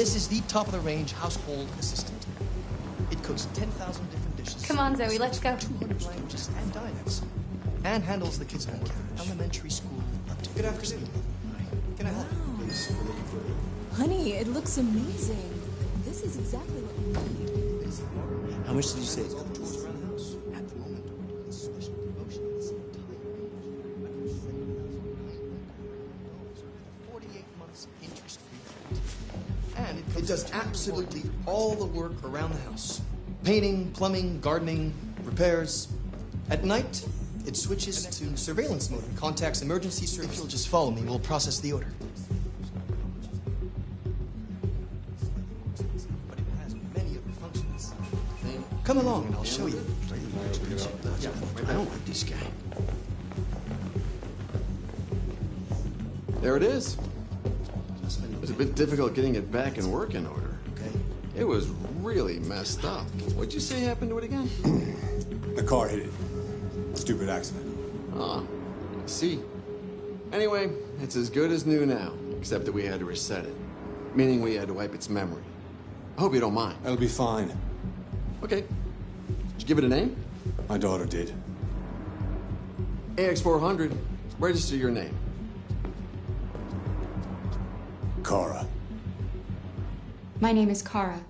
This is the top of the range household assistant. It cooks 10,000 different dishes. Come on, Zoe, let's go. 200 languages and dialects. And handles the kids' home care, elementary school up to Good afternoon. Can I help you, please? Honey, it looks amazing. This is exactly what we need. How much did you say? It, it does absolutely all the work around the house. Painting, plumbing, gardening, repairs. At night, it switches to surveillance mode and contacts emergency service. If you'll just follow me, we'll process the order. But it has many other functions. Come along and I'll show you. I don't like this guy. There it is. It was a bit difficult getting it back in working order. Okay. It was really messed up. What'd you say happened to it again? The car hit it. Stupid accident. Ah, I see. Anyway, it's as good as new now, except that we had to reset it. Meaning we had to wipe its memory. I hope you don't mind. That'll be fine. Okay. Did you give it a name? My daughter did. AX400. Register your name. Kara. My name is Kara.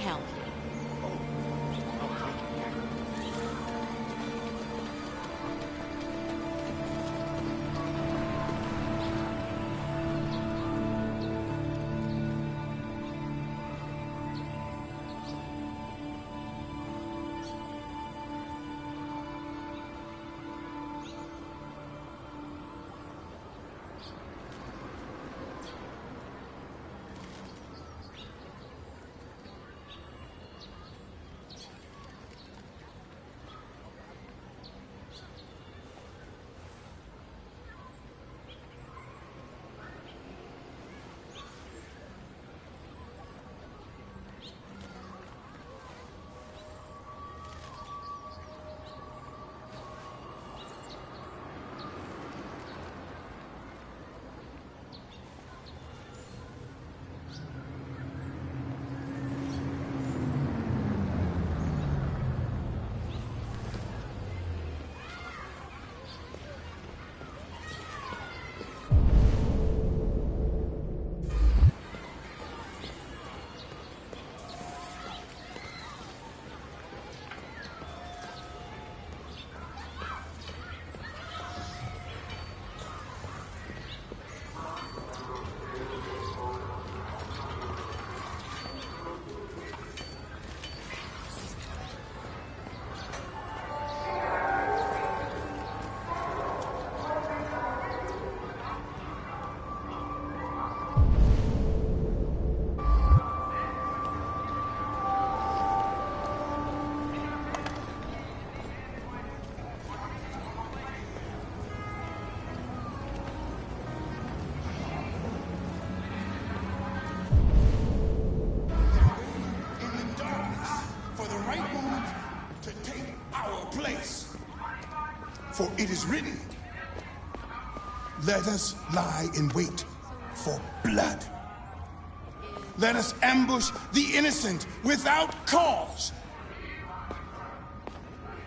Help. It is written, Let us lie in wait for blood. Let us ambush the innocent without cause.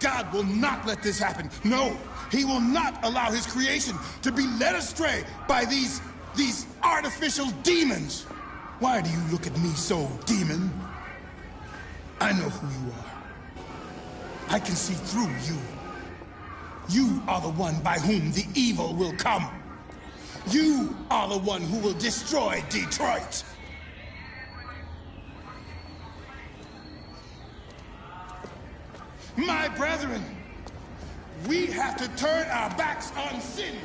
God will not let this happen. No, he will not allow his creation to be led astray by these, these artificial demons. Why do you look at me so, demon? I know who you are. I can see through you. You are the one by whom the evil will come. You are the one who will destroy Detroit. My brethren, we have to turn our backs on sin.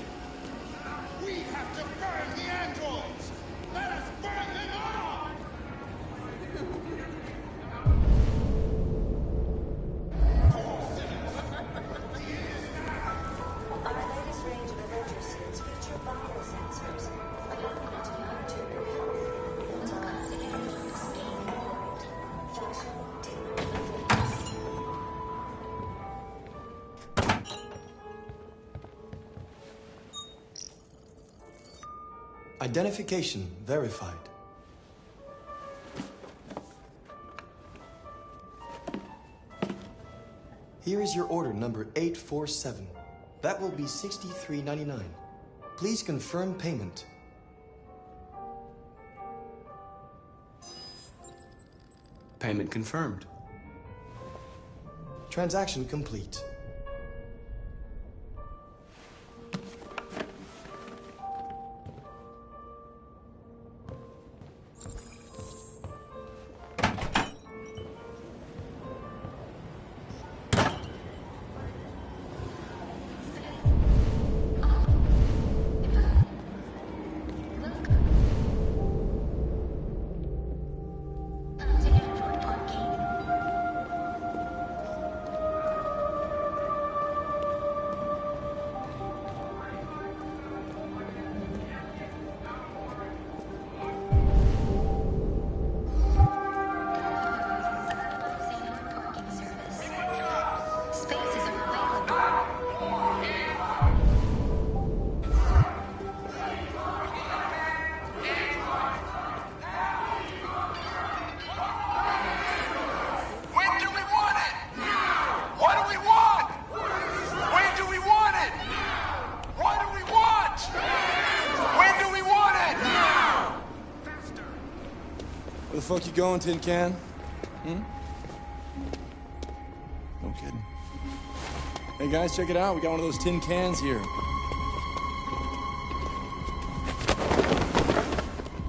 Identification verified. Here is your order number 847. That will be 63.99. Please confirm payment. Payment confirmed. Transaction complete. Fuck you going, Tin Can? Hmm? No kidding. Hey guys, check it out. We got one of those tin cans here.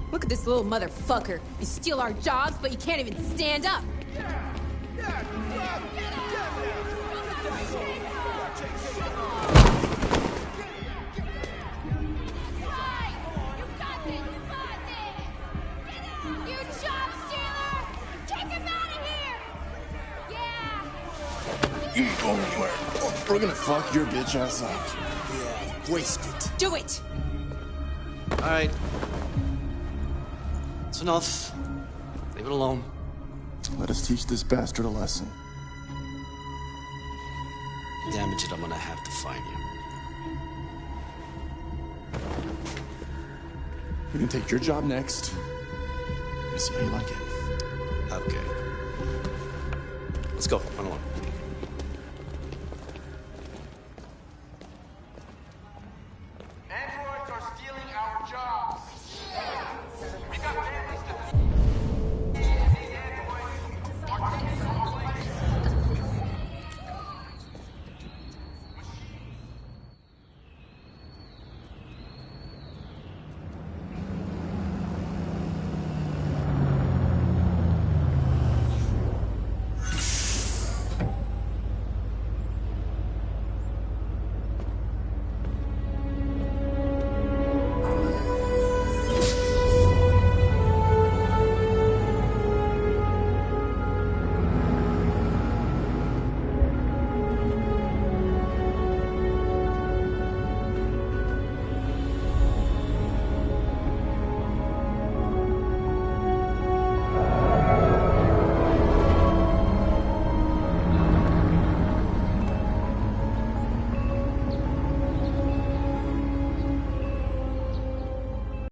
Look at this little motherfucker. You steal our jobs, but you can't even stand up. You ain't going anywhere. We're gonna fuck your bitch ass up. Yeah, waste it. Do it! All right. It's enough. Leave it alone. Let us teach this bastard a lesson. Damage it, I'm gonna have to find you. We can take your job next. Let's see how you like it. Okay. Let's go. Run along.